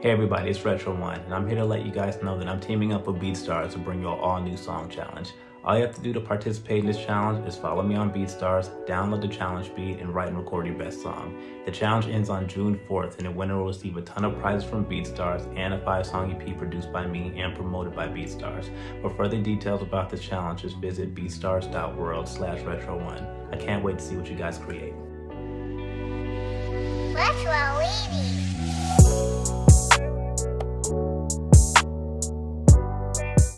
Hey everybody, it's Retro One, and I'm here to let you guys know that I'm teaming up with BeatStars to bring you an all new song challenge. All you have to do to participate in this challenge is follow me on BeatStars, download the challenge beat, and write and record your best song. The challenge ends on June 4th, and the winner will receive a ton of prizes from BeatStars and a five-song EP produced by me and promoted by BeatStars. For further details about the challenge, just visit beatstars.world slash retro one. I can't wait to see what you guys create.